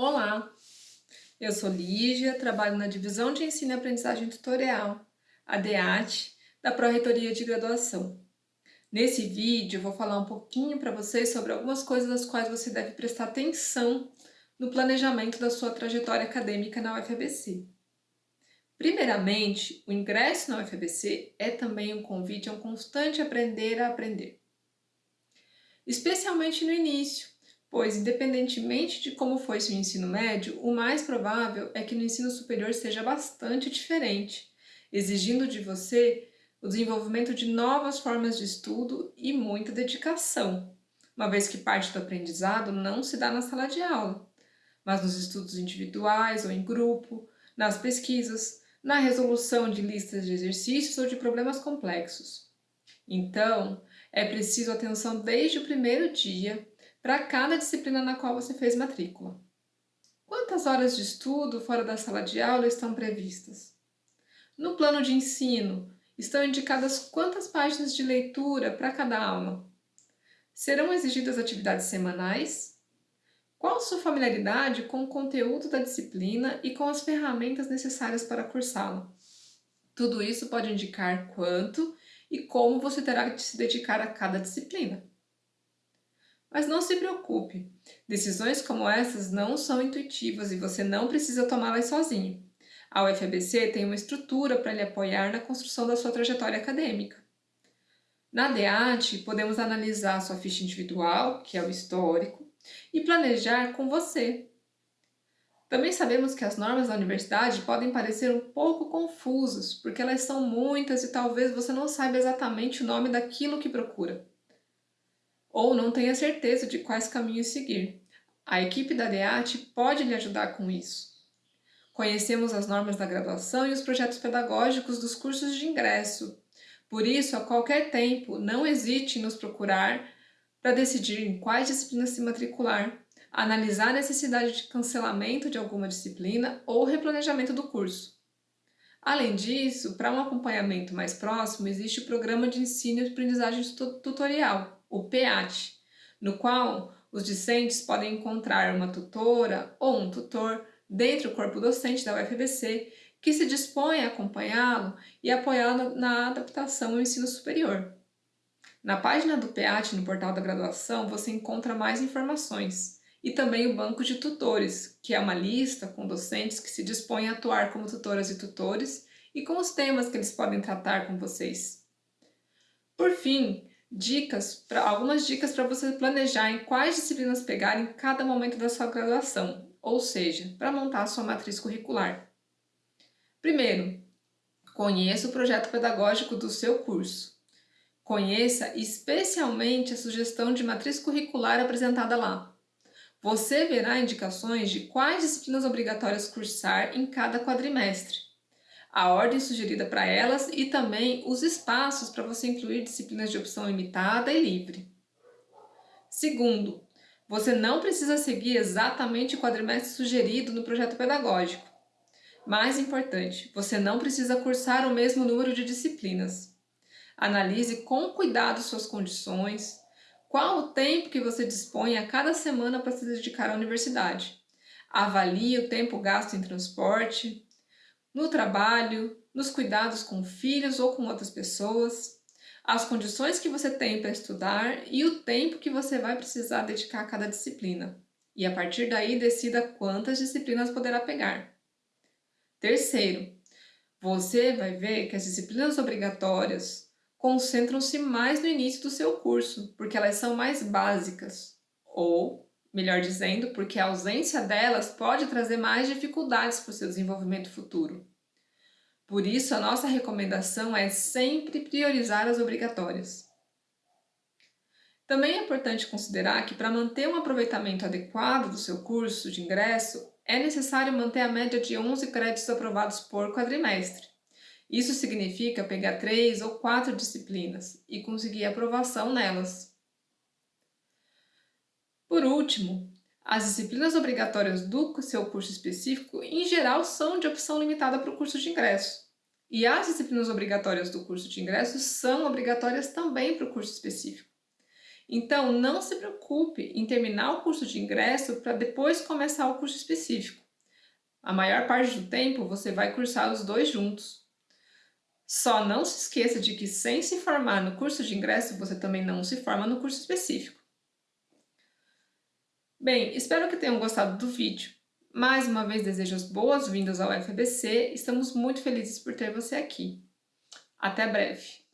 Olá, eu sou Lígia, trabalho na Divisão de Ensino e Aprendizagem Tutorial, a DEAT, da Pró-Reitoria de Graduação. Nesse vídeo vou falar um pouquinho para vocês sobre algumas coisas das quais você deve prestar atenção no planejamento da sua trajetória acadêmica na UFABC. Primeiramente, o ingresso na UFABC é também um convite a um constante aprender a aprender. Especialmente no início, pois, independentemente de como foi seu ensino médio, o mais provável é que no ensino superior seja bastante diferente, exigindo de você o desenvolvimento de novas formas de estudo e muita dedicação, uma vez que parte do aprendizado não se dá na sala de aula, mas nos estudos individuais ou em grupo, nas pesquisas, na resolução de listas de exercícios ou de problemas complexos. Então, é preciso atenção desde o primeiro dia para cada disciplina na qual você fez matrícula. Quantas horas de estudo fora da sala de aula estão previstas? No plano de ensino, estão indicadas quantas páginas de leitura para cada aula? Serão exigidas atividades semanais? Qual sua familiaridade com o conteúdo da disciplina e com as ferramentas necessárias para cursá-la? Tudo isso pode indicar quanto e como você terá de se dedicar a cada disciplina. Mas não se preocupe, decisões como essas não são intuitivas e você não precisa tomá-las sozinho. A UFABC tem uma estrutura para lhe apoiar na construção da sua trajetória acadêmica. Na DEAT, podemos analisar sua ficha individual, que é o histórico, e planejar com você. Também sabemos que as normas da universidade podem parecer um pouco confusas, porque elas são muitas e talvez você não saiba exatamente o nome daquilo que procura ou não tenha certeza de quais caminhos seguir. A equipe da DEAT pode lhe ajudar com isso. Conhecemos as normas da graduação e os projetos pedagógicos dos cursos de ingresso. Por isso, a qualquer tempo, não hesite em nos procurar para decidir em quais disciplinas se matricular, analisar a necessidade de cancelamento de alguma disciplina ou replanejamento do curso. Além disso, para um acompanhamento mais próximo, existe o Programa de Ensino e Aprendizagem Tutorial, o PEAT, no qual os discentes podem encontrar uma tutora ou um tutor dentro do corpo docente da UFBC que se dispõe a acompanhá-lo e apoiá-lo na adaptação ao ensino superior. Na página do PEAT no portal da graduação você encontra mais informações e também o banco de tutores, que é uma lista com docentes que se dispõem a atuar como tutoras e tutores e com os temas que eles podem tratar com vocês. Por fim, dicas, pra, algumas dicas para você planejar em quais disciplinas pegar em cada momento da sua graduação, ou seja, para montar a sua matriz curricular. Primeiro, conheça o projeto pedagógico do seu curso. Conheça especialmente a sugestão de matriz curricular apresentada lá. Você verá indicações de quais disciplinas obrigatórias cursar em cada quadrimestre a ordem sugerida para elas e também os espaços para você incluir disciplinas de opção limitada e livre. Segundo, você não precisa seguir exatamente o quadrimestre sugerido no projeto pedagógico. Mais importante, você não precisa cursar o mesmo número de disciplinas. Analise com cuidado suas condições, qual o tempo que você dispõe a cada semana para se dedicar à universidade. Avalie o tempo gasto em transporte, no trabalho, nos cuidados com filhos ou com outras pessoas, as condições que você tem para estudar e o tempo que você vai precisar dedicar a cada disciplina. E a partir daí decida quantas disciplinas poderá pegar. Terceiro, você vai ver que as disciplinas obrigatórias concentram-se mais no início do seu curso, porque elas são mais básicas, ou, melhor dizendo, porque a ausência delas pode trazer mais dificuldades para o seu desenvolvimento futuro. Por isso, a nossa recomendação é sempre priorizar as obrigatórias. Também é importante considerar que para manter um aproveitamento adequado do seu curso de ingresso, é necessário manter a média de 11 créditos aprovados por quadrimestre. Isso significa pegar três ou quatro disciplinas e conseguir aprovação nelas. Por último, as disciplinas obrigatórias do seu curso específico, em geral, são de opção limitada para o curso de ingresso. E as disciplinas obrigatórias do curso de ingresso são obrigatórias também para o curso específico. Então, não se preocupe em terminar o curso de ingresso para depois começar o curso específico. A maior parte do tempo você vai cursar os dois juntos. Só não se esqueça de que sem se formar no curso de ingresso, você também não se forma no curso específico. Bem, espero que tenham gostado do vídeo. Mais uma vez desejo as boas-vindas ao FBC, estamos muito felizes por ter você aqui. Até breve!